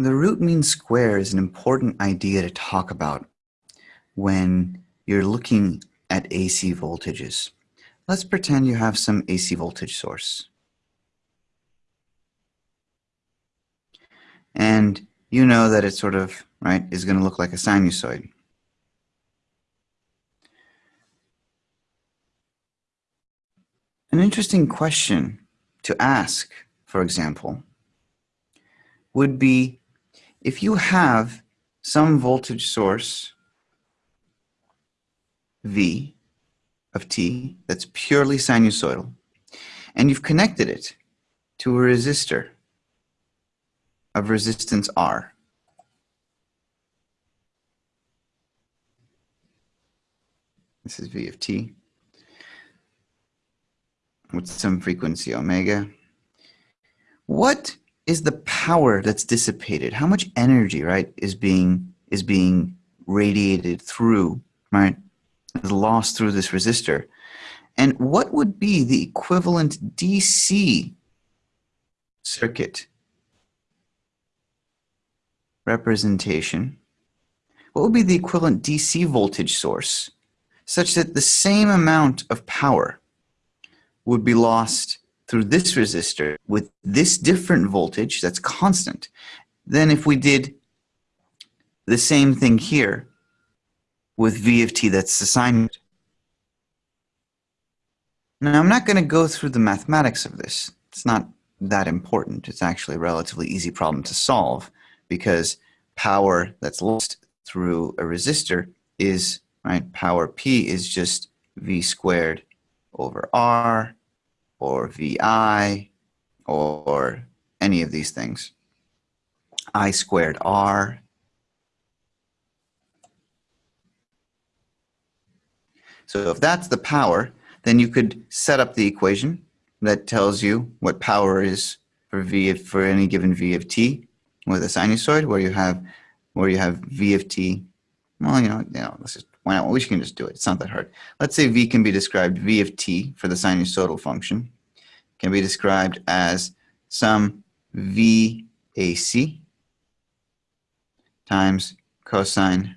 The root mean square is an important idea to talk about when you're looking at AC voltages. Let's pretend you have some AC voltage source. And you know that it sort of, right, is going to look like a sinusoid. An interesting question to ask, for example, would be if you have some voltage source V of t that's purely sinusoidal, and you've connected it to a resistor of resistance R. This is V of t with some frequency omega. What is the power that's dissipated? How much energy, right, is being is being radiated through, right, is lost through this resistor? And what would be the equivalent DC circuit representation? What would be the equivalent DC voltage source such that the same amount of power would be lost through this resistor with this different voltage that's constant than if we did the same thing here with V of t that's assigned. Now I'm not going to go through the mathematics of this. It's not that important. It's actually a relatively easy problem to solve because power that's lost through a resistor is, right, power P is just V squared over R or VI or any of these things. I squared R. So if that's the power, then you could set up the equation that tells you what power is for V of, for any given V of t with a sinusoid where you have where you have V of t. Well, you know, you know, let's just why not? We can just do it. It's not that hard. Let's say V can be described V of t for the sinusoidal function can be described as some VAC times cosine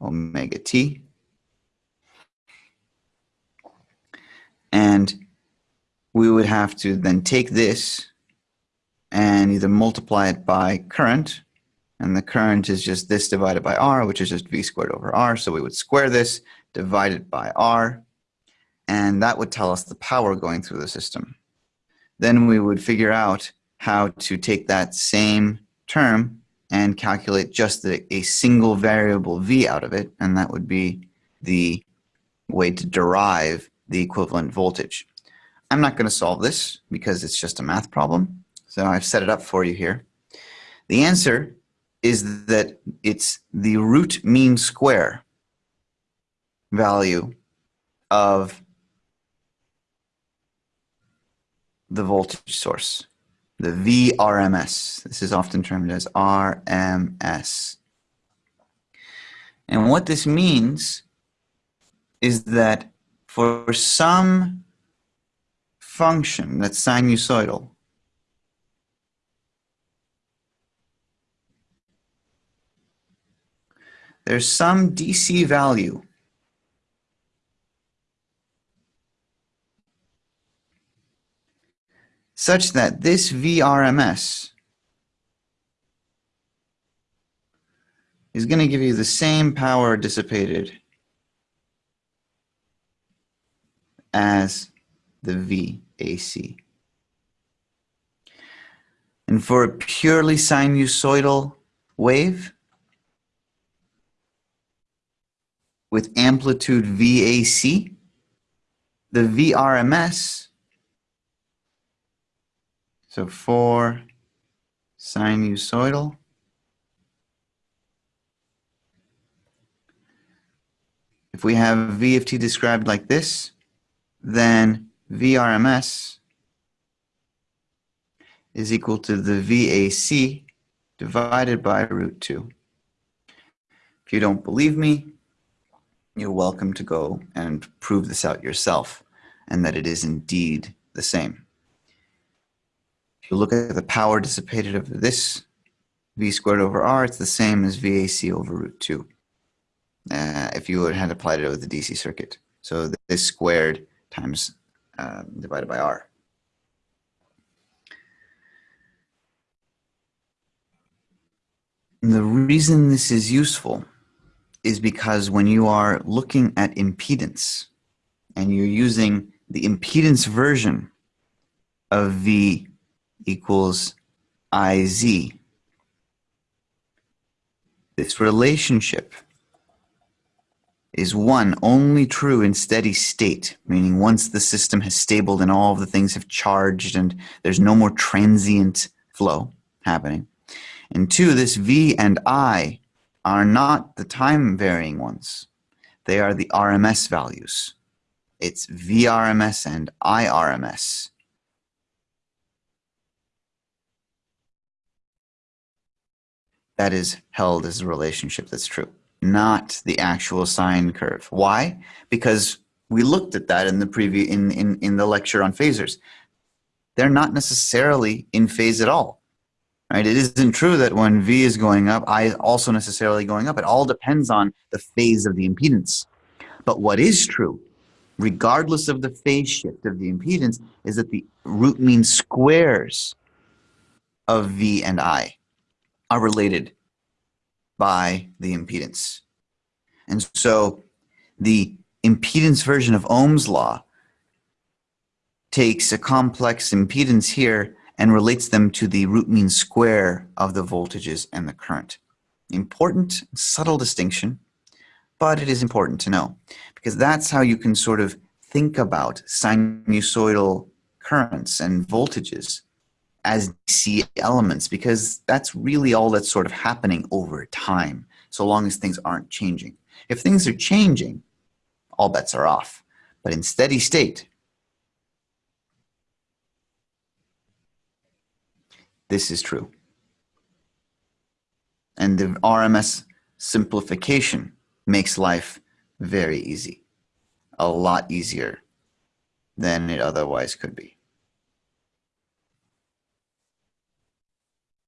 omega t. And we would have to then take this and either multiply it by current and the current is just this divided by r, which is just v squared over r. So we would square this, divide it by r, and that would tell us the power going through the system. Then we would figure out how to take that same term and calculate just the, a single variable v out of it, and that would be the way to derive the equivalent voltage. I'm not going to solve this because it's just a math problem, so I've set it up for you here. The answer is that it's the root mean square value of the voltage source, the VRMS. This is often termed as RMS. And what this means is that for some function that's sinusoidal, there's some DC value such that this VRMS is going to give you the same power dissipated as the VAC. And for a purely sinusoidal wave, with amplitude VAC, the VRMS, so for sinusoidal, if we have V of t described like this, then VRMS is equal to the VAC divided by root 2. If you don't believe me, you're welcome to go and prove this out yourself and that it is indeed the same. If you look at the power dissipated of this v squared over r, it's the same as VAC over root 2 uh, if you had applied it over the DC circuit. So this squared times uh, divided by r. The reason this is useful is because when you are looking at impedance and you're using the impedance version of V equals IZ, this relationship is one only true in steady state, meaning once the system has stabled and all of the things have charged and there's no more transient flow happening. And two, this V and I are not the time varying ones. They are the RMS values. It's VRMS and IRMS. That is held as a relationship that's true not the actual sine curve. Why? Because we looked at that in the preview in, in, in the lecture on phasors. They're not necessarily in phase at all. Right? It isn't true that when V is going up, I is also necessarily going up. It all depends on the phase of the impedance. But what is true, regardless of the phase shift of the impedance, is that the root mean squares of V and I are related by the impedance. And so the impedance version of Ohm's law takes a complex impedance here and relates them to the root mean square of the voltages and the current. Important, subtle distinction, but it is important to know because that's how you can sort of think about sinusoidal currents and voltages as DC elements because that's really all that's sort of happening over time, so long as things aren't changing. If things are changing, all bets are off. But in steady state, this is true. And the RMS simplification makes life very easy, a lot easier than it otherwise could be.